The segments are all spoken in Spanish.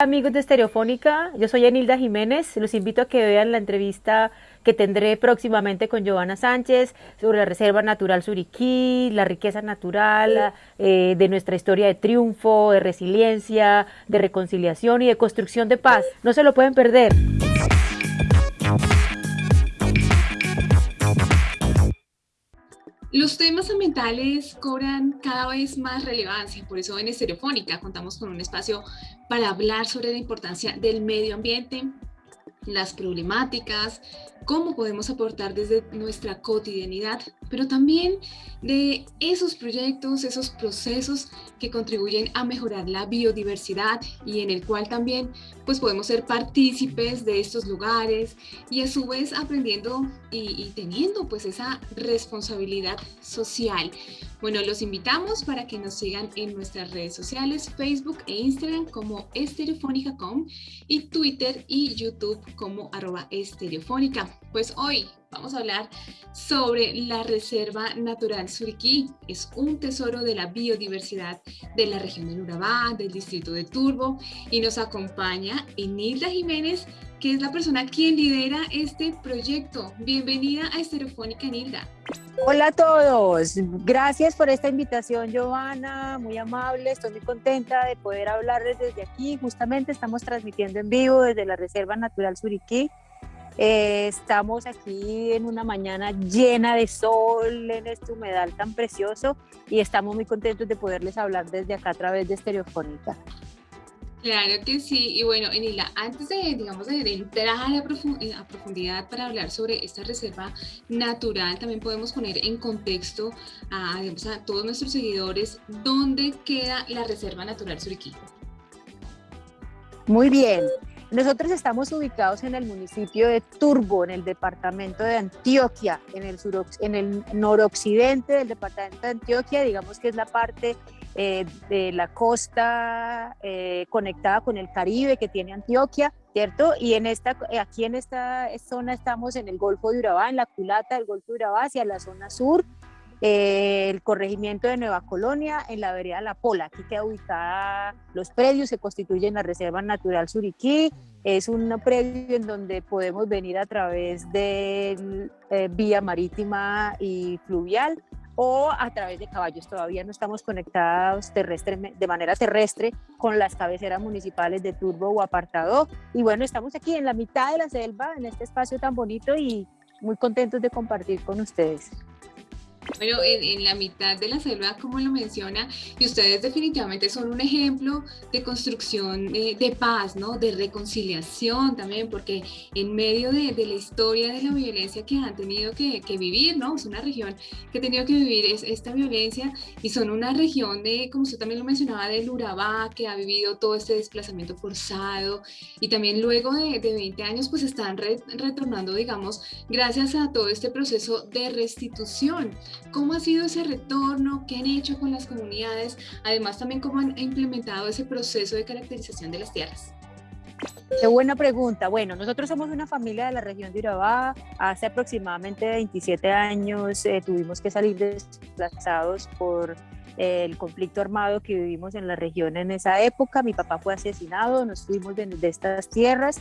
Amigos de Estereofónica, yo soy Enilda Jiménez. Los invito a que vean la entrevista que tendré próximamente con Giovanna Sánchez sobre la Reserva Natural Suriquí, la riqueza natural eh, de nuestra historia de triunfo, de resiliencia, de reconciliación y de construcción de paz. No se lo pueden perder. Los temas ambientales cobran cada vez más relevancia, por eso en Estereofónica contamos con un espacio para hablar sobre la importancia del medio ambiente, las problemáticas, cómo podemos aportar desde nuestra cotidianidad, pero también de esos proyectos, esos procesos que contribuyen a mejorar la biodiversidad y en el cual también pues podemos ser partícipes de estos lugares y a su vez aprendiendo y, teniendo pues esa responsabilidad social. Bueno, los invitamos para que nos sigan en nuestras redes sociales, Facebook e Instagram como estereofónica.com y Twitter y YouTube como arroba estereofónica. Pues hoy vamos a hablar sobre la Reserva Natural Suriquí. Es un tesoro de la biodiversidad de la región de Urabá, del distrito de Turbo y nos acompaña Enilda Jiménez, que es la persona quien lidera este proyecto. Bienvenida a Estereofónica, Enilda. Hola a todos, gracias por esta invitación Giovanna, muy amable, estoy muy contenta de poder hablarles desde aquí, justamente estamos transmitiendo en vivo desde la Reserva Natural Suriquí, eh, estamos aquí en una mañana llena de sol, en este humedal tan precioso y estamos muy contentos de poderles hablar desde acá a través de Estereofónica. Claro que sí, y bueno, Enila, antes de, digamos, de, entrar a, profundidad para hablar sobre esta reserva natural, también podemos poner en contexto a, digamos, a todos nuestros seguidores dónde queda la Reserva Natural Suriquí. Muy bien, nosotros estamos ubicados en el municipio de Turbo, en el departamento de Antioquia, en el, sur, en el noroccidente del departamento de Antioquia, digamos que es la parte eh, de la costa eh, conectada con el Caribe que tiene Antioquia, ¿cierto? Y en esta, aquí en esta zona estamos en el Golfo de Urabá, en la culata del Golfo de Urabá, hacia la zona sur, eh, el corregimiento de Nueva Colonia, en la vereda La Pola. Aquí queda ubicada los predios, se constituyen la Reserva Natural Suriquí. Es un predio en donde podemos venir a través de eh, vía marítima y fluvial o a través de caballos. Todavía no estamos conectados terrestre, de manera terrestre con las cabeceras municipales de Turbo o Apartado. Y bueno, estamos aquí en la mitad de la selva, en este espacio tan bonito y muy contentos de compartir con ustedes. Bueno, en, la mitad de la selva, como lo menciona, y ustedes definitivamente son un ejemplo de construcción de, paz, ¿no? De reconciliación también, porque en medio de, la historia de la violencia que han tenido que, vivir, ¿no? Es una región que ha tenido que vivir esta violencia y son una región de, como usted también lo mencionaba, del Urabá, que ha vivido todo este desplazamiento forzado y también luego de, 20 años, pues están retornando, digamos, gracias a todo este proceso de restitución. ¿Cómo ha sido ese retorno? ¿Qué han hecho con las comunidades? Además, también cómo han implementado ese proceso de caracterización de las tierras. Qué buena pregunta. Bueno, nosotros somos una familia de la región de Urabá. Hace aproximadamente 27 años eh, tuvimos que salir desplazados por eh, el conflicto armado que vivimos en la región en esa época. Mi papá fue asesinado, nos fuimos de, de estas tierras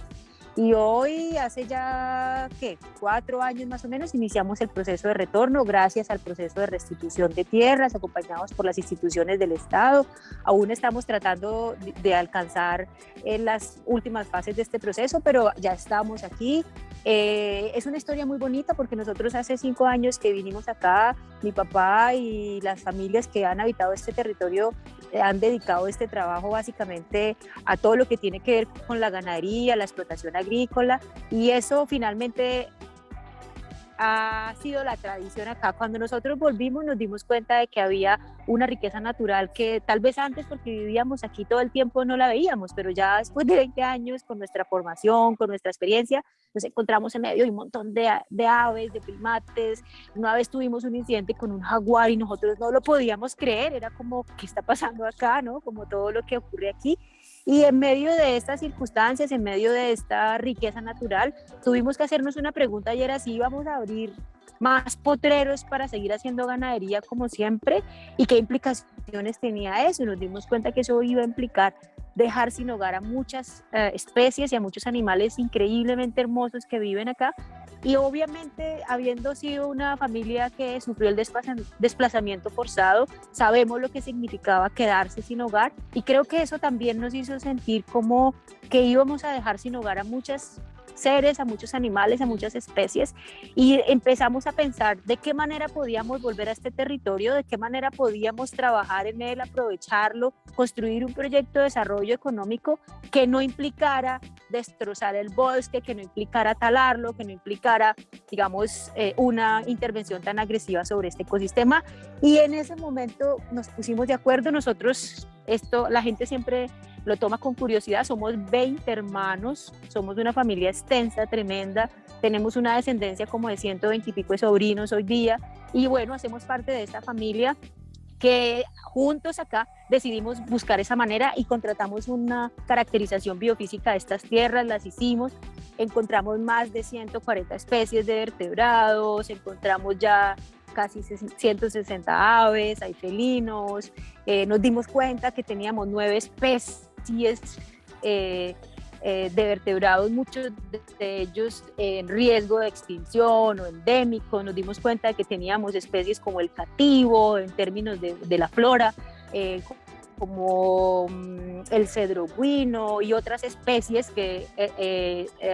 y hoy, hace ya, ¿qué? Cuatro años más o menos, iniciamos el proceso de retorno gracias al proceso de restitución de tierras, acompañados por las instituciones del Estado. Aún estamos tratando de alcanzar en las últimas fases de este proceso, pero ya estamos aquí. Eh, es una historia muy bonita porque nosotros hace cinco años que vinimos acá, mi papá y las familias que han habitado este territorio eh, han dedicado este trabajo básicamente a todo lo que tiene que ver con la ganadería, la explotación agrícola y eso finalmente ha sido la tradición acá. Cuando nosotros volvimos nos dimos cuenta de que había una riqueza natural que tal vez antes porque vivíamos aquí todo el tiempo no la veíamos, pero ya después de 20 años con nuestra formación, con nuestra experiencia, nos encontramos en medio de un montón de, de aves, de primates. Una vez tuvimos un incidente con un jaguar y nosotros no lo podíamos creer, era como, ¿qué está pasando acá? ¿no? Como todo lo que ocurre aquí. Y en medio de estas circunstancias, en medio de esta riqueza natural, tuvimos que hacernos una pregunta y era si íbamos a abrir más potreros para seguir haciendo ganadería como siempre y qué implicaciones tenía eso. Nos dimos cuenta que eso iba a implicar dejar sin hogar a muchas eh, especies y a muchos animales increíblemente hermosos que viven acá. Y obviamente, habiendo sido una familia que sufrió el desplazamiento forzado, sabemos lo que significaba quedarse sin hogar y creo que eso también nos hizo sentir como que íbamos a dejar sin hogar a muchas seres, a muchos animales, a muchas especies y empezamos a pensar de qué manera podíamos volver a este territorio, de qué manera podíamos trabajar en él, aprovecharlo, construir un proyecto de desarrollo económico que no implicara destrozar el bosque, que no implicara talarlo, que no implicara, digamos, eh, una intervención tan agresiva sobre este ecosistema. Y en ese momento nos pusimos de acuerdo, nosotros, esto, la gente siempre lo toma con curiosidad. Somos 20 hermanos, somos una familia extensa, tremenda, tenemos una descendencia como de 120 y pico de sobrinos hoy día. Y bueno, hacemos parte de esta familia que juntos acá decidimos buscar esa manera y contratamos una caracterización biofísica de estas tierras, las hicimos, encontramos más de 140 especies de vertebrados, encontramos ya casi 160 aves, hay felinos, eh, nos dimos cuenta que teníamos nueve especies es eh, eh, de vertebrados, muchos de ellos en riesgo de extinción o endémico. Nos dimos cuenta de que teníamos especies como el cativo en términos de, la flora, como mm, el cedro guino y otras especies que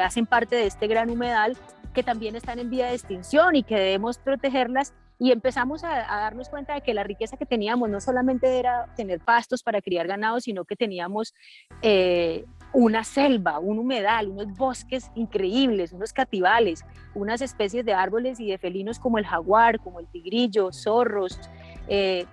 hacen parte de este gran humedal que también están en vía de extinción y que debemos protegerlas y empezamos a, darnos cuenta de que la riqueza que teníamos no solamente era tener pastos para criar ganado, sino que teníamos eh, una selva, un humedal, unos bosques increíbles, unos cativales, unas especies de árboles y de felinos como el jaguar, como el tigrillo, zorros, eh,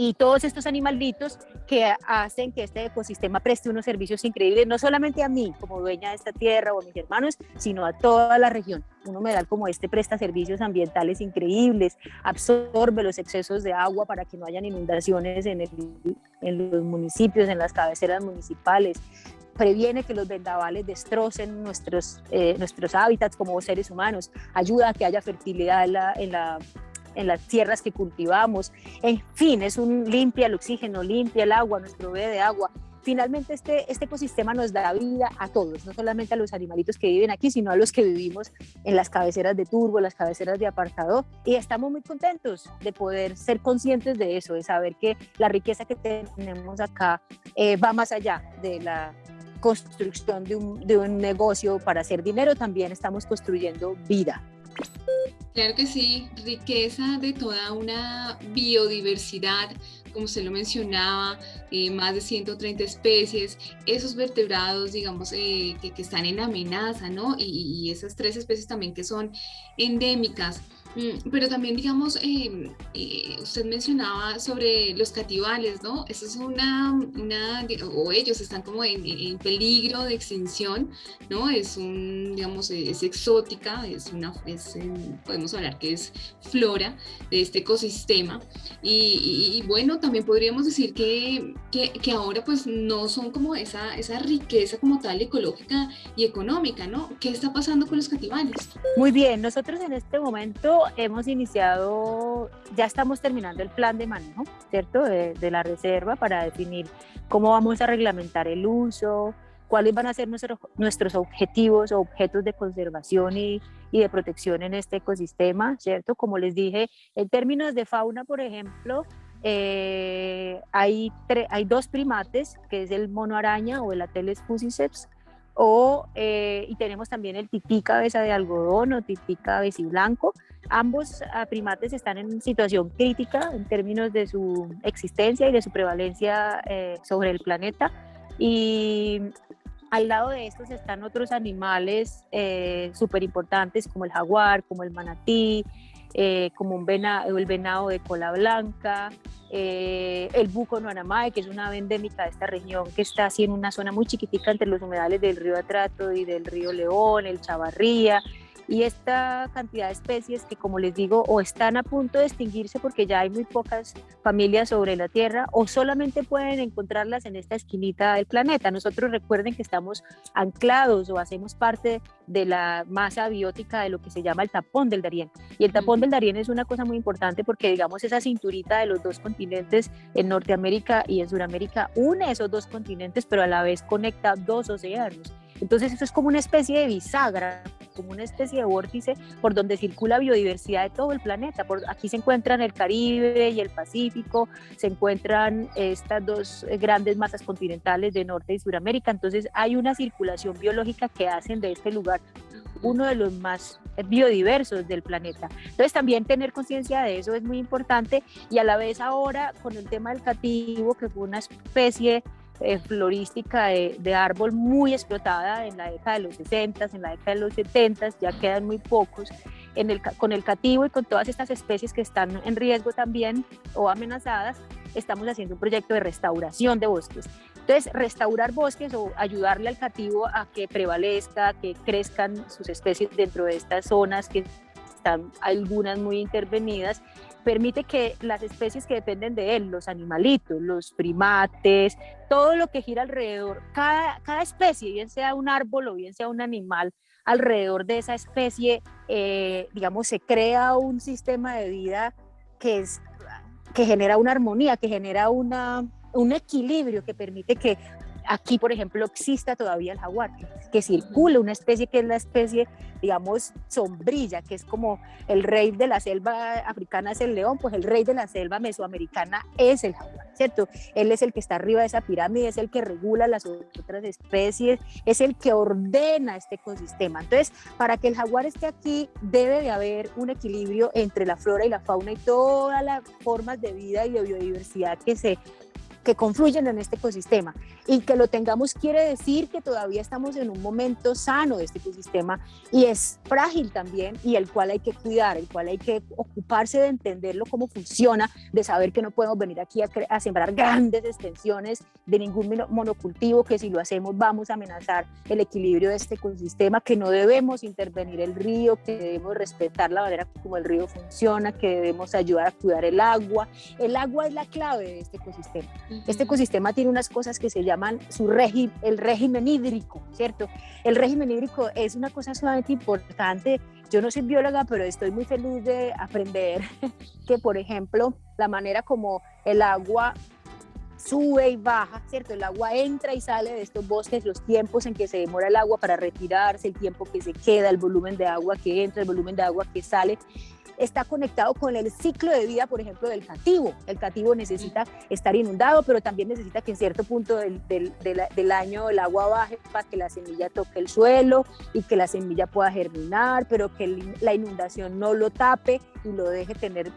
y todos estos animalitos que hacen que este ecosistema preste unos servicios increíbles, no solamente a mí como dueña de esta tierra o a mis hermanos, sino a toda la región. Un humedal como este presta servicios ambientales increíbles, absorbe los excesos de agua para que no hayan inundaciones en, en los municipios, en las cabeceras municipales, previene que los vendavales destrocen nuestros, eh, nuestros hábitats como seres humanos, ayuda a que haya fertilidad en la en las tierras que cultivamos. En fin, es un limpia el oxígeno, limpia el agua, nos provee de agua. Finalmente este, este ecosistema nos da vida a todos, no solamente a los animalitos que viven aquí, sino a los que vivimos en las cabeceras de turbo, las cabeceras de apartado. Y estamos muy contentos de poder ser conscientes de eso, de saber que la riqueza que tenemos acá eh, va más allá de la construcción de un, de un negocio para hacer dinero, también estamos construyendo vida. Claro que sí, riqueza de toda una biodiversidad, como se lo mencionaba, eh, más de 130 especies, esos vertebrados, digamos, eh, que, están en amenaza, ¿no? y, esas tres especies también que son endémicas. Mm, pero también, digamos, em, eh, usted mencionaba sobre los cativales, ¿no? Eso es una, o ellos están como en, peligro de extinción, ¿no? Es un, digamos, es exótica, es una, es, podemos hablar que es flora de este ecosistema. Y, bueno, también podríamos decir que, que, que, ahora pues no son como esa, esa riqueza como tal ecológica y económica, ¿no? ¿Qué está pasando con los cativales? Muy bien, nosotros en este momento hemos iniciado, ya estamos terminando el plan de manejo, ¿cierto? De, la reserva para definir cómo vamos a reglamentar el uso, cuáles van a ser nuestros, nuestros objetivos o objetos de conservación y, y, de protección en este ecosistema, ¿cierto? Como les dije, en términos de fauna, por ejemplo, eh, hay, hay dos primates, que es el mono araña o el Ateles fusiceps, o, eh, y tenemos también el tití cabeza de algodón o tití blanco. Ambos ah, primates están en situación crítica en términos de su existencia y de su prevalencia eh, sobre el planeta. Y al lado de estos están otros animales eh, súper importantes como el jaguar, como el manatí, eh, como un venado, el venado de cola blanca, eh, el buco noanamae, que es una ave endémica de esta región, que está así en una zona muy chiquitica entre los humedales del río Atrato y del río León, el Chavarría, y esta cantidad de especies que como les digo o están a punto de extinguirse porque ya hay muy pocas familias sobre la Tierra o solamente pueden encontrarlas en esta esquinita del planeta. Nosotros recuerden que estamos anclados o hacemos parte de la masa biótica de lo que se llama el tapón del Darién. Y el tapón del Darién es una cosa muy importante porque digamos esa cinturita de los dos continentes en Norteamérica y en Sudamérica une esos dos continentes pero a la vez conecta dos océanos. Entonces eso es como una especie de bisagra, como una especie de vórtice por donde circula biodiversidad de todo el planeta. Por, aquí se encuentran el Caribe y el Pacífico, se encuentran estas dos grandes masas continentales de Norte y Suramérica. Entonces hay una circulación biológica que hacen de este lugar uno de los más biodiversos del planeta. Entonces también tener conciencia de eso es muy importante y a la vez ahora con el tema del cativo, que fue una especie eh, florística de, árbol muy explotada en la década de los 60, en la década de los 70, ya quedan muy pocos. En el, con el cativo y con todas estas especies que están en riesgo también o amenazadas, estamos haciendo un proyecto de restauración de bosques. Entonces, restaurar bosques o ayudarle al cativo a que prevalezca, que crezcan sus especies dentro de estas zonas que están algunas muy intervenidas permite que las especies que dependen de él, los animalitos, los primates, todo lo que gira alrededor, cada, cada especie, bien sea un árbol o bien sea un animal, alrededor de esa especie, eh, digamos, se crea un sistema de vida que, es, que genera una armonía, que genera una, un equilibrio que permite que aquí, por ejemplo, exista todavía el jaguar, que circula una especie que es la especie, digamos, sombrilla, que es como el rey de la selva africana es el león, pues el rey de la selva mesoamericana es el jaguar, ¿cierto? Él es el que está arriba de esa pirámide, es el que regula las otras especies, es el que ordena este ecosistema. Entonces, para que el jaguar esté aquí, debe de haber un equilibrio entre la flora y la fauna y todas las formas de vida y de biodiversidad que se que confluyen en este ecosistema. Y que lo tengamos quiere decir que todavía estamos en un momento sano de este ecosistema y es frágil también y el cual hay que cuidar, el cual hay que ocuparse de entenderlo cómo funciona, de saber que no podemos venir aquí a, a sembrar grandes extensiones de ningún monocultivo, que si lo hacemos vamos a amenazar el equilibrio de este ecosistema, que no debemos intervenir el río, que debemos respetar la manera como el río funciona, que debemos ayudar a cuidar el agua. El agua es la clave de este ecosistema. Este ecosistema tiene unas cosas que se llaman su régimen, el régimen hídrico, ¿cierto? El régimen hídrico es una cosa sumamente importante. Yo no soy bióloga, pero estoy muy feliz de aprender que, por ejemplo, la manera como el agua sube y baja, ¿cierto? El agua entra y sale de estos bosques, los tiempos en que se demora el agua para retirarse, el tiempo que se queda, el volumen de agua que entra, el volumen de agua que sale está conectado con el ciclo de vida, por ejemplo, del cativo. El cativo necesita estar inundado, pero también necesita que en cierto punto del, del, año el agua baje para que la semilla toque el suelo y que la semilla pueda germinar, pero que la inundación no lo tape y lo deje tener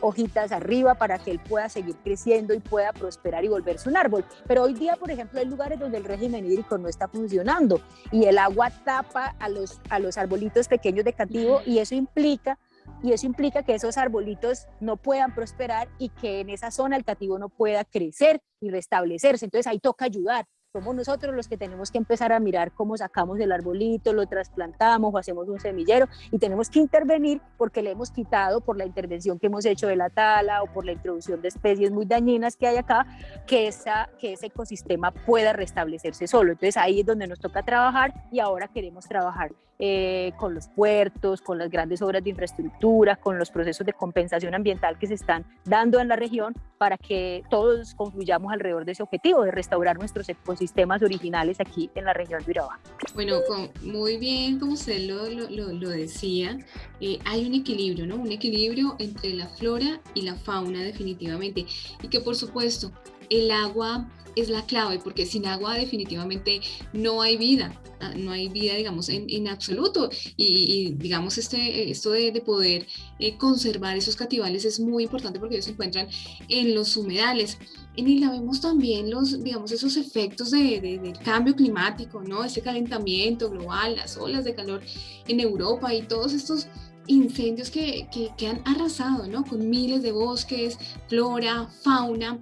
hojitas arriba para que él pueda seguir creciendo y pueda prosperar y volverse un árbol. Pero hoy día, por ejemplo, hay lugares donde el régimen hídrico no está funcionando y el agua tapa a los, a los arbolitos pequeños de cativo y eso implica y eso implica que esos arbolitos no puedan prosperar y que en esa zona el cativo no pueda crecer y restablecerse. Entonces ahí toca ayudar somos nosotros los que tenemos que empezar a mirar cómo sacamos el arbolito, lo trasplantamos o hacemos un semillero y tenemos que intervenir porque le hemos quitado por la intervención que hemos hecho de la tala o por la introducción de especies muy dañinas que hay acá, que, esa, que ese ecosistema pueda restablecerse solo. Entonces ahí es donde nos toca trabajar y ahora queremos trabajar eh, con los puertos, con las grandes obras de infraestructura, con los procesos de compensación ambiental que se están dando en la región para que todos confluyamos alrededor de ese objetivo de restaurar nuestros ecosistemas sistemas originales aquí en la región de Urabá. Bueno, muy bien, como usted lo, lo, lo decía, eh, hay un equilibrio, ¿no? Un equilibrio entre la flora y la fauna definitivamente. Y que por supuesto, el agua es la clave, porque sin agua definitivamente no hay vida, ah, no hay vida, digamos, en, en absoluto. Y, digamos, este, esto de, de poder eh, conservar esos cativales es muy importante porque ellos se encuentran en los humedales. Y la vemos también los, digamos, esos efectos de, del cambio climático, ¿no? Ese calentamiento global, las olas de calor en Europa y todos estos incendios que, que, que, han arrasado, ¿no? Con miles de bosques, flora, fauna.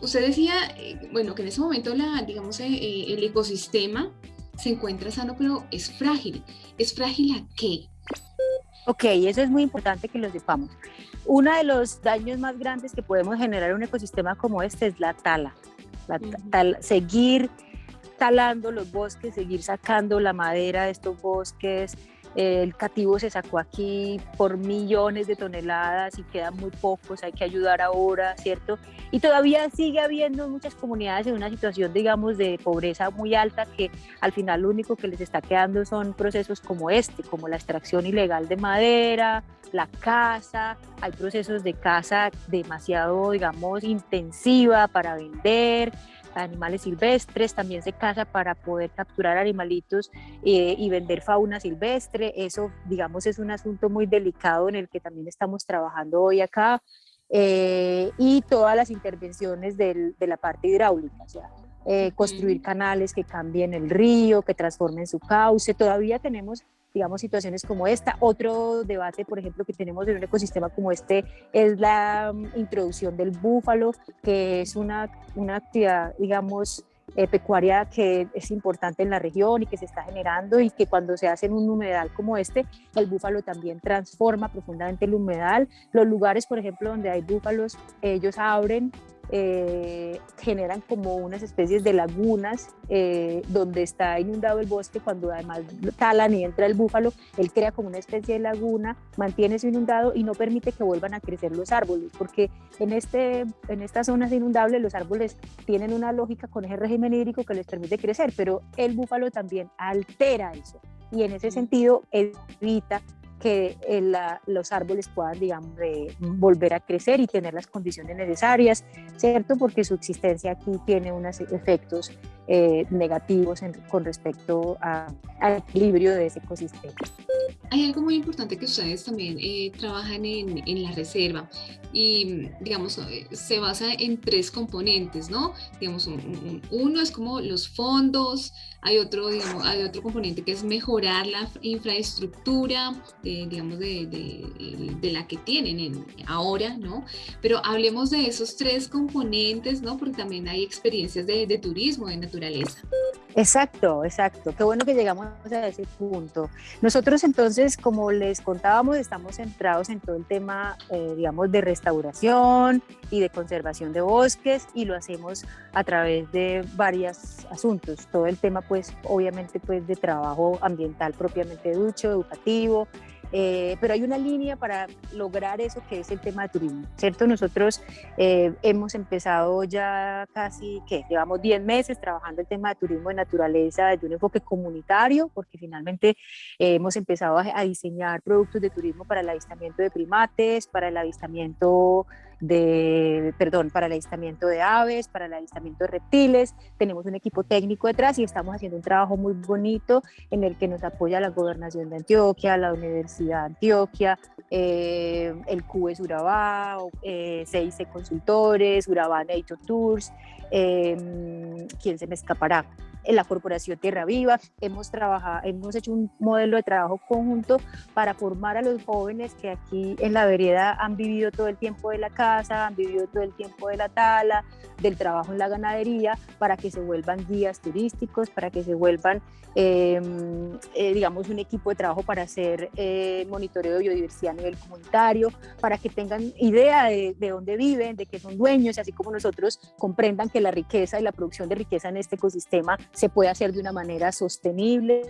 Usted decía, eh, bueno, que en ese momento la, digamos, eh, eh, el ecosistema se encuentra sano, pero es frágil. ¿Es frágil a qué? Ok, eso es muy importante que lo sepamos. Uno de los daños más grandes que podemos generar en un ecosistema como este es la tala. La seguir talando los bosques, seguir sacando la madera de estos bosques, el cativo se sacó aquí por millones de toneladas y quedan muy pocos, hay que ayudar ahora, ¿cierto? Y todavía sigue habiendo muchas comunidades en una situación, digamos, de pobreza muy alta que al final lo único que les está quedando son procesos como este, como la extracción ilegal de madera, la caza, hay procesos de caza demasiado, digamos, intensiva para vender, animales silvestres, también se caza para poder capturar animalitos eh, y vender fauna silvestre. Eso, digamos, es un asunto muy delicado en el que también estamos trabajando hoy acá. Eh, y todas las intervenciones de la parte hidráulica, o sea, eh, construir canales que cambien el río, que transformen su cauce. Todavía tenemos digamos, situaciones como esta. Otro debate, por ejemplo, que tenemos en un ecosistema como este es la mm, introducción del búfalo, que es una, una actividad, digamos, eh, pecuaria que es importante en la región y que se está generando y que cuando se hace en un humedal como este, el búfalo también transforma profundamente el humedal. Los lugares, por ejemplo, donde hay búfalos, ellos abren eh, generan como unas especies de lagunas eh, donde está inundado el bosque cuando además talan y entra el búfalo, él crea como una especie de laguna, mantiene eso inundado y no permite que vuelvan a crecer los árboles, porque en, este, en estas zonas inundables los árboles tienen una lógica con ese régimen hídrico que les permite crecer, pero el búfalo también altera eso y en ese sentido evita que eh, los árboles puedan, digamos, volver a crecer y tener las condiciones necesarias, ¿cierto? Porque su existencia aquí tiene unos efectos eh, negativos con respecto al equilibrio de ese ecosistema. Hay algo muy importante que ustedes también eh, trabajan en, en, la reserva y, digamos, se basa en tres componentes, ¿no? Digamos, uno es como los fondos, hay otro, digamos, hay otro componente que es mejorar la infraestructura, digamos, de, de, la que tienen ahora, ¿no? Pero hablemos de esos tres componentes, ¿no? Porque también hay experiencias de, de turismo, de naturaleza. Exacto, exacto. Qué bueno que llegamos a ese punto. Nosotros entonces, como les contábamos, estamos centrados en todo el tema, eh, digamos, de restauración y de conservación de bosques y lo hacemos a través de varios asuntos. Todo el tema, pues, obviamente, pues, de trabajo ambiental propiamente ducho, educativo, eh, pero hay una línea para lograr eso que es el tema de turismo, ¿cierto? Nosotros eh, hemos empezado ya casi, ¿qué? Llevamos 10 meses trabajando el tema de turismo de naturaleza desde un enfoque comunitario, porque finalmente eh, hemos empezado a, a diseñar productos de turismo para el avistamiento de primates, para el avistamiento de, perdón, para el avistamiento de aves, para el avistamiento de reptiles. Tenemos un equipo técnico detrás y estamos haciendo un trabajo muy bonito en el que nos apoya la Gobernación de Antioquia, la Universidad de Antioquia, eh, el CUES Urabá, eh, CIC Consultores, Urabá Nature Tours, eh, ¿quién se me escapará? En la Corporación Tierra Viva. Hemos, trabajado, hemos hecho un modelo de trabajo conjunto para formar a los jóvenes que aquí en la vereda han vivido todo el tiempo de la casa, han vivido todo el tiempo de la tala, del trabajo en la ganadería, para que se vuelvan guías turísticos, para que se vuelvan, em, eh, digamos, un equipo de trabajo para hacer eh, monitoreo de biodiversidad a nivel comunitario, para que tengan idea de, de dónde viven, de qué son dueños, y así como nosotros comprendan que la riqueza y la producción de riqueza en este ecosistema se puede hacer de una manera sostenible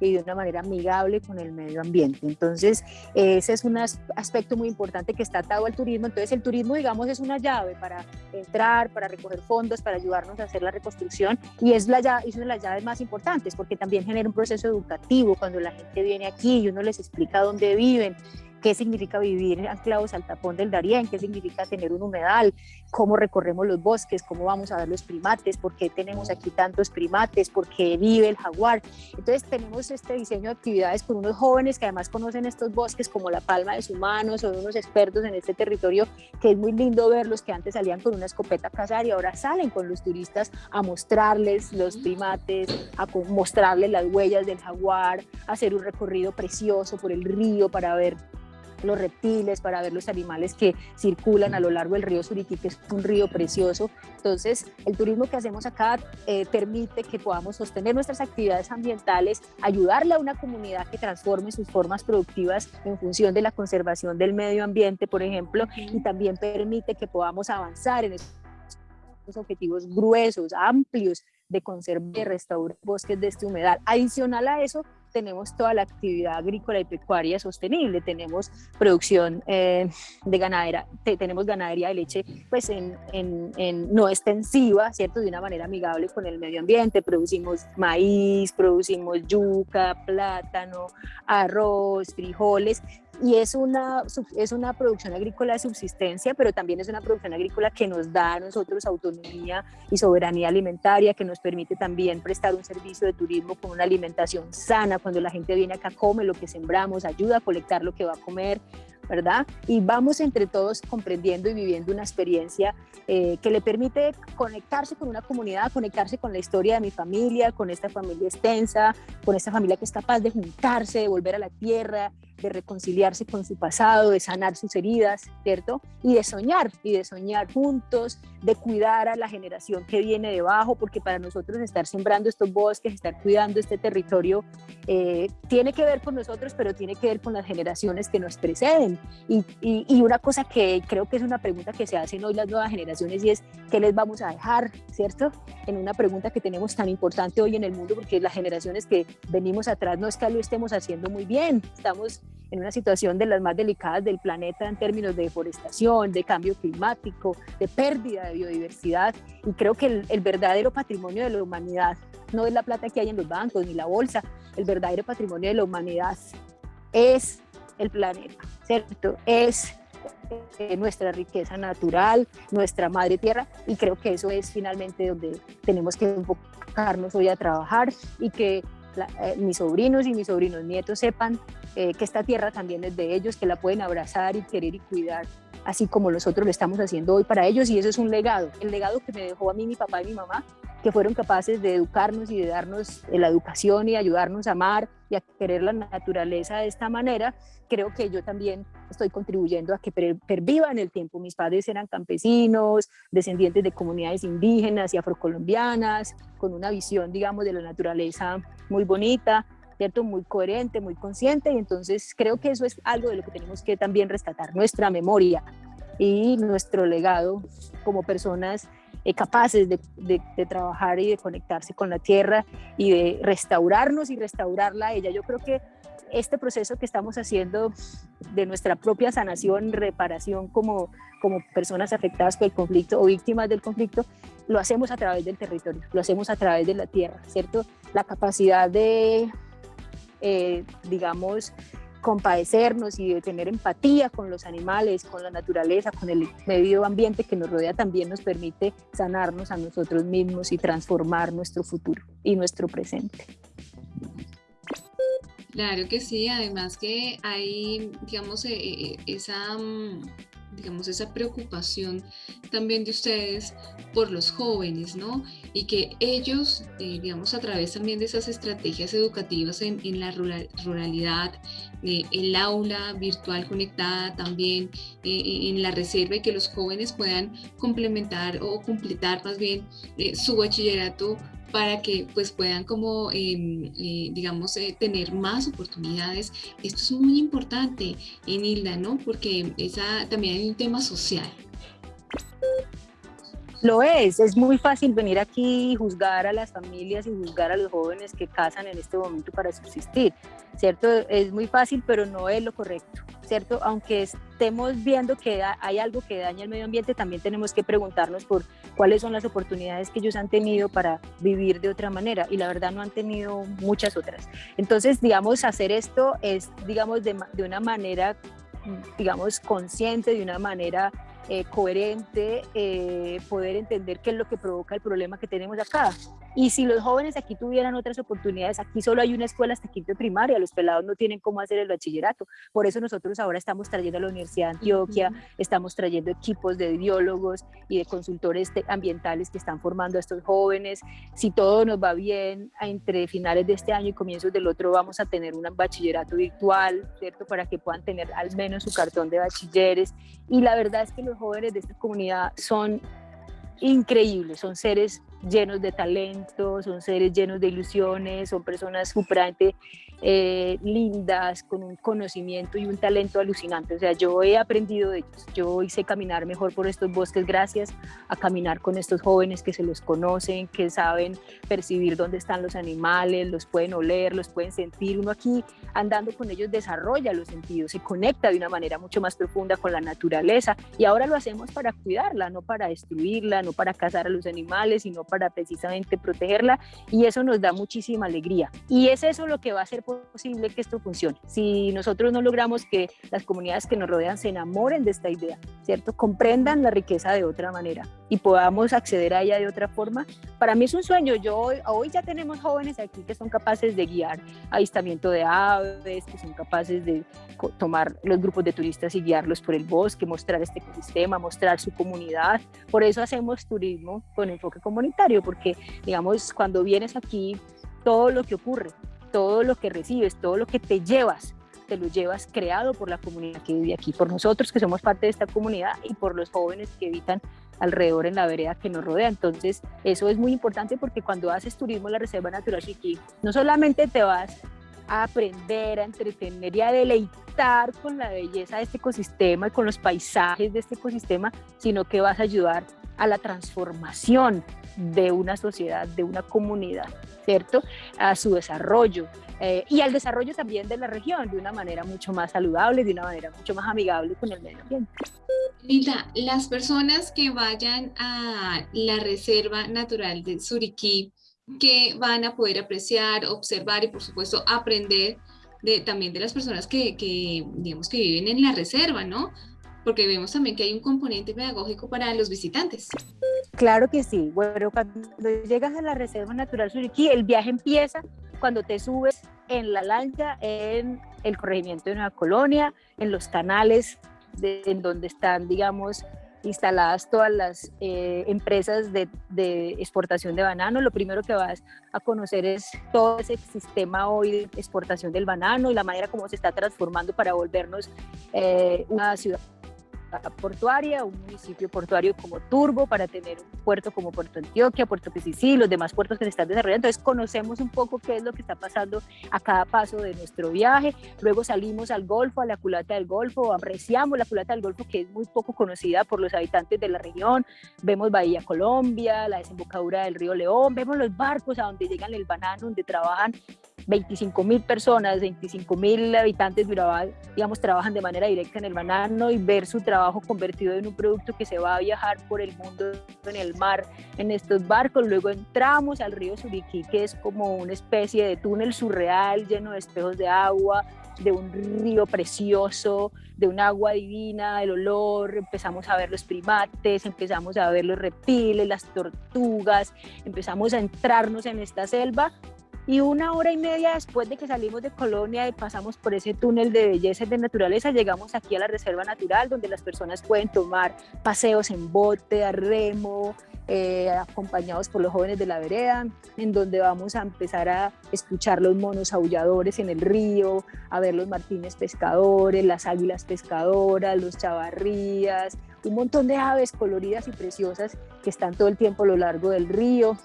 y de una manera amigable con el medio ambiente. Entonces, ese es un aspecto muy importante que está atado al turismo. Entonces, el turismo, digamos, es una llave para entrar, para recoger fondos, para ayudarnos a hacer la reconstrucción y es, la llave, es una de las llaves más importantes porque también genera un proceso educativo cuando la gente viene aquí y uno les explica dónde viven qué significa vivir anclados al tapón del Darién, qué significa tener un humedal, cómo recorremos los bosques, cómo vamos a ver los primates, por qué tenemos aquí tantos primates, por qué vive el jaguar. Entonces tenemos este diseño de actividades con unos jóvenes que además conocen estos bosques como la palma de su mano, son unos expertos en este territorio, que es muy lindo verlos que antes salían con una escopeta a cazar y ahora salen con los turistas a mostrarles los primates, a mostrarles las huellas del jaguar, a hacer un recorrido precioso por el río para ver los reptiles, para ver los animales que circulan a lo largo del río Suriti, que es un río precioso. Entonces, el turismo que hacemos acá eh, permite que podamos sostener nuestras actividades ambientales, ayudarle a una comunidad que transforme sus formas productivas en función de la conservación del medio ambiente, por ejemplo, y también permite que podamos avanzar en estos objetivos gruesos, amplios de conservar y restaurar bosques de este humedal. Adicional a eso, tenemos toda la actividad agrícola y pecuaria sostenible, tenemos producción eh, de ganadera, tenemos ganadería de leche pues en, en, no extensiva, ¿cierto? De una manera amigable con el medio ambiente, producimos maíz, producimos yuca, plátano, arroz, frijoles y es una, es una producción agrícola de subsistencia, pero también es una producción agrícola que nos da a nosotros autonomía y soberanía alimentaria, que nos permite también prestar un servicio de turismo con una alimentación sana, cuando la gente viene acá, come lo que sembramos, ayuda a colectar lo que va a comer, ¿verdad? Y vamos entre todos comprendiendo y viviendo una experiencia eh, que le permite conectarse con una comunidad, conectarse con la historia de mi familia, con esta familia extensa, con esta familia que es capaz de juntarse, de volver a la tierra, de reconciliarse con su pasado, de sanar sus heridas, ¿cierto? Y de soñar, y de soñar juntos, de cuidar a la generación que viene debajo, porque para nosotros estar sembrando estos bosques, estar cuidando este territorio, eh, tiene que ver con nosotros, pero tiene que ver con las generaciones que nos preceden. Y, y, una cosa que creo que es una pregunta que se hacen hoy las nuevas generaciones y es, ¿qué les vamos a dejar, ¿cierto? En una pregunta que tenemos tan importante hoy en el mundo, porque las generaciones que venimos atrás no es que lo estemos haciendo muy bien, estamos en una situación de las más delicadas del planeta en términos de deforestación, de cambio climático, de pérdida de biodiversidad. Y creo que el, verdadero patrimonio de la humanidad no es la plata que hay en los bancos ni la bolsa, el verdadero patrimonio de la humanidad es el planeta, ¿cierto? Es eh, nuestra riqueza natural, nuestra madre tierra, y creo que eso es finalmente donde tenemos que enfocarnos hoy a trabajar y que eh, mis sobrinos y mis sobrinos nietos sepan eh, que esta tierra también es de ellos, que la pueden abrazar y querer y cuidar, así como nosotros lo estamos haciendo hoy para ellos y eso es un legado, el legado que me dejó a mí mi papá y mi mamá, que fueron capaces de educarnos y de darnos eh, la educación y ayudarnos a amar y a querer la naturaleza de esta manera, creo que yo también estoy contribuyendo a que perviva en el tiempo. Mis padres eran campesinos, descendientes de comunidades indígenas y afrocolombianas, con una visión, digamos, de la naturaleza muy bonita, ¿cierto? Muy coherente, muy consciente, y entonces creo que eso es algo de lo que tenemos que también rescatar, nuestra memoria y nuestro legado como personas eh, capaces de, de, trabajar y de conectarse con la tierra y de restaurarnos y restaurarla a ella. Yo creo que este proceso que estamos haciendo de nuestra propia sanación, reparación como, como personas afectadas por el conflicto o víctimas del conflicto, lo hacemos a través del territorio, lo hacemos a través de la tierra, ¿cierto? La capacidad de, eh, digamos, compadecernos y de tener empatía con los animales, con la naturaleza, con el medio ambiente que nos rodea, también nos permite sanarnos a nosotros mismos y transformar nuestro futuro y nuestro presente. Claro que sí, además que hay, digamos, eh, eh, esa mm, digamos, esa preocupación también de ustedes por los jóvenes, ¿no? Y que ellos, eh, digamos, a través también de esas estrategias educativas en, en la ruralidad, eh, el aula virtual conectada también eh, en la reserva y que los jóvenes puedan complementar o completar más bien su bachillerato para que pues puedan como, em, eh, digamos, eh, tener más oportunidades. Esto es muy importante en Hilda, ¿no? Porque esa, también hay un tema social. Lo es, es muy fácil venir aquí y juzgar a las familias y juzgar a los jóvenes que casan en este momento para subsistir, ¿cierto? Es muy fácil, pero no es lo correcto, ¿cierto? Aunque estemos viendo que hay algo que daña el medio ambiente, también tenemos que preguntarnos por cuáles son las oportunidades que ellos han tenido para vivir de otra manera y la verdad no han tenido muchas otras. Entonces, digamos, hacer esto es, digamos, de, una manera, digamos, consciente, de una manera eh, coherente, eh, poder entender qué es lo que provoca el problema que tenemos acá. Y si los jóvenes aquí tuvieran otras oportunidades, aquí solo hay una escuela hasta quinto de primaria, los pelados no tienen cómo hacer el bachillerato. Por eso nosotros ahora estamos trayendo a la Universidad de Antioquia, estamos trayendo equipos de biólogos y de consultores ambientales que están formando a estos jóvenes. Si todo nos va bien, entre finales de este año y comienzos del otro vamos a tener un bachillerato virtual, ¿cierto? Para que puedan tener al menos su cartón de bachilleres. Y la verdad es que los jóvenes de esta comunidad son increíbles, son seres llenos de talento, son seres llenos de ilusiones, son personas superante eh, lindas, con un conocimiento y un talento alucinante. O sea, yo he aprendido de ellos, yo hice caminar mejor por estos bosques gracias a caminar con estos jóvenes que se los conocen, que saben percibir dónde están los animales, los pueden oler, los pueden sentir. Uno aquí andando con ellos desarrolla los sentidos, se conecta de una manera mucho más profunda con la naturaleza y ahora lo hacemos para cuidarla, no para destruirla, no para cazar a los animales, sino para precisamente protegerla y eso nos da muchísima alegría. Y es eso lo que va a hacer posible que esto funcione. Si nosotros no logramos que las comunidades que nos rodean se enamoren de esta idea, ¿cierto? Comprendan la riqueza de otra manera y podamos acceder a ella de otra forma, para mí es un sueño. Yo hoy ya tenemos jóvenes aquí que son capaces de guiar avistamiento de aves, que son capaces de tomar los grupos de turistas y guiarlos por el bosque, mostrar este ecosistema, mostrar su comunidad. Por eso hacemos turismo con enfoque comunitario, porque digamos, cuando vienes aquí, todo lo que ocurre, todo lo que recibes, todo lo que te llevas, te lo llevas creado por la comunidad que vive aquí, por nosotros que somos parte de esta comunidad y por los jóvenes que habitan alrededor en la vereda que nos rodea. Entonces, eso es muy importante porque cuando haces turismo en la Reserva Natural Chiquí, no solamente te vas a aprender, a entretener y a deleitar con la belleza de este ecosistema y con los paisajes de este ecosistema, sino que vas a ayudar a la transformación de una sociedad, de una comunidad. ¿cierto? A su desarrollo eh, y al desarrollo también de la región de una manera mucho más saludable, de una manera mucho más amigable con el medio ambiente. Linda, las personas que vayan a la Reserva Natural de Suriquí, que van a poder apreciar, observar y por supuesto aprender de, también de las personas que, que, digamos, que viven en la reserva, ¿no? porque vemos también que hay un componente pedagógico para los visitantes. Claro que sí. Bueno, cuando llegas a la Reserva Natural Suriquí, el viaje empieza cuando te subes en la lancha en el corregimiento de Nueva Colonia, en los canales en donde están, digamos, instaladas todas las eh, empresas de, de, exportación de banano. Lo primero que vas a conocer es todo ese sistema hoy de exportación del banano y la manera como se está transformando para volvernos eh, una ciudad portuaria, un municipio portuario como Turbo, para tener un puerto como Puerto Antioquia, Puerto Pisicí, los demás puertos que se están desarrollando. Entonces conocemos un poco qué es lo que está pasando a cada paso de nuestro viaje. Luego salimos al Golfo, a la culata del Golfo, apreciamos la culata del Golfo que es muy poco conocida por los habitantes de la región. Vemos Bahía Colombia, la desembocadura del río León, vemos los barcos a donde llegan el banano, donde trabajan 25 mil personas, 25 mil habitantes de Urabá, digamos, trabajan de manera directa en el banano y ver su trabajo convertido en un producto que se va a viajar por el mundo en el mar, en estos barcos. Luego entramos al río Suriquí, que es como una especie de túnel surreal lleno de espejos de agua, de un río precioso, de un agua divina, el olor, empezamos a ver los primates, empezamos a ver los reptiles, las tortugas, empezamos a entrarnos en esta selva y una hora y media después de que salimos de Colonia y pasamos por ese túnel de belleza y de naturaleza, llegamos aquí a la Reserva Natural, donde las personas pueden tomar paseos en bote, a remo, eh, acompañados por los jóvenes de la vereda, en donde vamos a empezar a escuchar los monos aulladores en el río, a ver los martines pescadores, las águilas pescadoras, los chavarrías, un montón de aves coloridas y preciosas que están todo el tiempo a lo largo del río.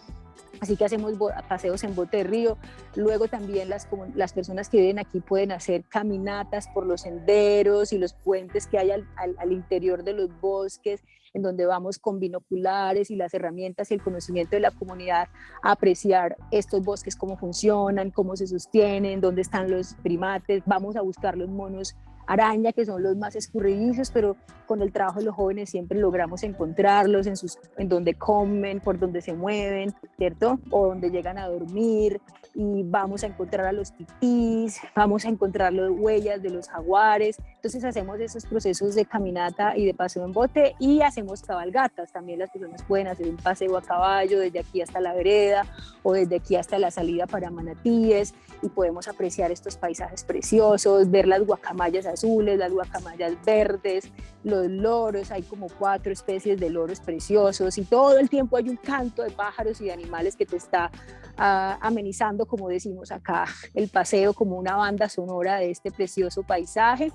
Así que hacemos paseos en bote de río. Luego también las, las personas que viven aquí pueden hacer caminatas por los senderos y los puentes que hay al, al, interior de los bosques, en donde vamos con binoculares y las herramientas y el conocimiento de la comunidad a apreciar estos bosques, cómo funcionan, cómo se sostienen, dónde están los primates. Vamos a buscar los monos araña, que son los más escurridizos, pero con el trabajo de los jóvenes siempre logramos encontrarlos en, sus, en donde comen, por donde se mueven, ¿cierto? O donde llegan a dormir y vamos a encontrar a los titís, vamos a encontrar las huellas de los jaguares, Entonces hacemos esos procesos de caminata y de paseo en bote y hacemos cabalgatas. También las personas pueden hacer un paseo a caballo desde aquí hasta la vereda o desde aquí hasta la salida para Manatíes y podemos apreciar estos paisajes preciosos, ver las guacamayas azules, las guacamayas verdes, los loros, hay como cuatro especies de loros preciosos y todo el tiempo hay un canto de pájaros y de animales que te está ah, amenizando, como decimos acá, el paseo como una banda sonora de este precioso paisaje.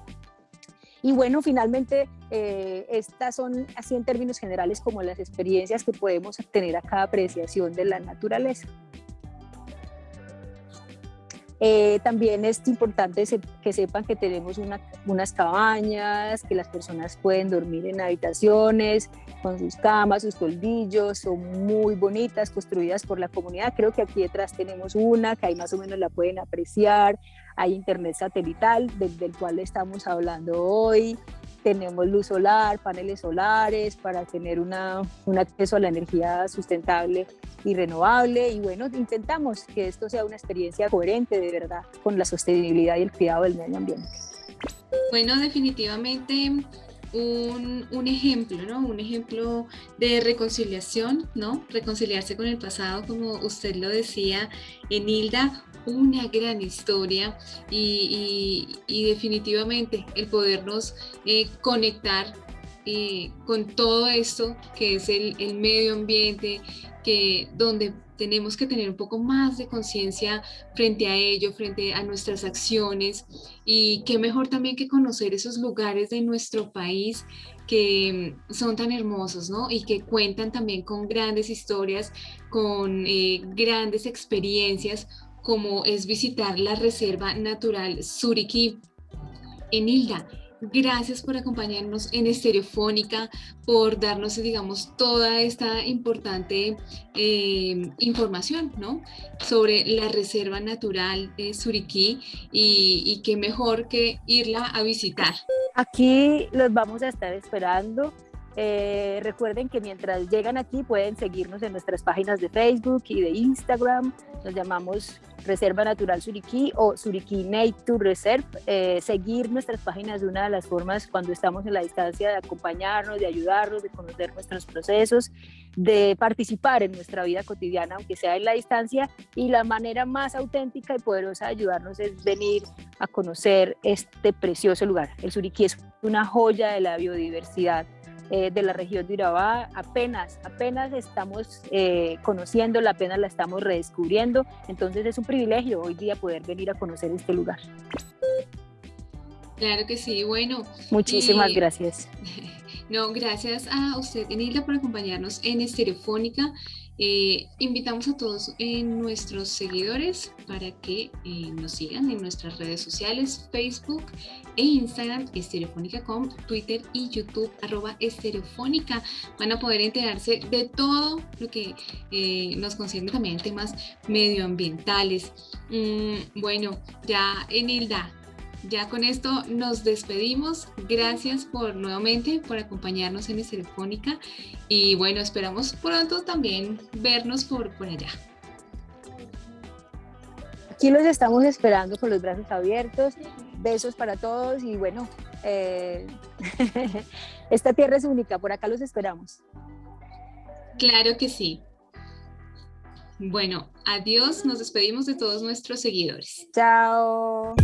Y bueno, finalmente, eh, estas son, así en términos generales, como las experiencias que podemos tener a cada apreciación de la naturaleza. Eh, también es importante que sepan que tenemos unas cabañas, que las personas pueden dormir en habitaciones, con sus camas, sus toldillos, son muy bonitas, construidas por la comunidad. Creo que aquí detrás tenemos una, que ahí más o menos la pueden apreciar hay internet satelital del, cual estamos hablando hoy, tenemos luz solar, paneles solares para tener una, un acceso a la energía sustentable y renovable y bueno, intentamos que esto sea una experiencia coherente de verdad con la sostenibilidad y el cuidado del medio ambiente. Bueno, definitivamente un, un, ejemplo, ¿no? Un ejemplo de reconciliación, ¿no? Reconciliarse con el pasado, como usted lo decía, Enilda, una gran historia y, definitivamente el podernos eh, conectar eh, con todo esto que es el, medio ambiente, que donde tenemos que tener un poco más de conciencia frente a ello, frente a nuestras acciones y qué mejor también que conocer esos lugares de nuestro país que son tan hermosos, ¿no? Y que cuentan también con grandes historias, con eh, grandes experiencias, como es visitar la Reserva Natural Suriki. Enilda, gracias por acompañarnos en Estereofónica, por darnos, digamos, toda esta importante eh, información, ¿no? Sobre la Reserva Natural de Suriquí y, y qué mejor que irla a visitar. Aquí los vamos a estar esperando. Eh, recuerden que mientras llegan aquí pueden seguirnos en nuestras páginas de Facebook y de Instagram. Nos llamamos Reserva Natural Suriquí o Suriquí Nature Reserve. Eh, seguir nuestras páginas es una de las formas cuando estamos en la distancia de acompañarnos, de ayudarnos, de conocer nuestros procesos, de participar en nuestra vida cotidiana, aunque sea en la distancia. Y la manera más auténtica y poderosa de ayudarnos es venir a conocer este precioso lugar. El Suriquí es una joya de la biodiversidad eh, de la región de Urabá. Apenas, apenas estamos eh, conociéndola, apenas la estamos redescubriendo. Entonces es un privilegio hoy día poder venir a conocer este lugar. Claro que sí, bueno. Muchísimas gracias. No, gracias a usted, Enilda, por acompañarnos en Estereofónica. Eh, invitamos a todos en nuestros seguidores para que eh, nos sigan en nuestras redes sociales, Facebook e Instagram, estereofónica.com, Twitter y YouTube, arroba estereofónica. Van a poder enterarse de todo lo que eh, nos concierne también temas medioambientales. Mm, bueno, ya Enilda, ya con esto nos despedimos. Gracias por nuevamente por acompañarnos en Telefónica y bueno, esperamos pronto también vernos por, por allá. Aquí los estamos esperando con los brazos abiertos. Besos para todos y bueno, eh, esta tierra es única, por acá los esperamos. Claro que sí. Bueno, adiós, nos despedimos de todos nuestros seguidores. Chao.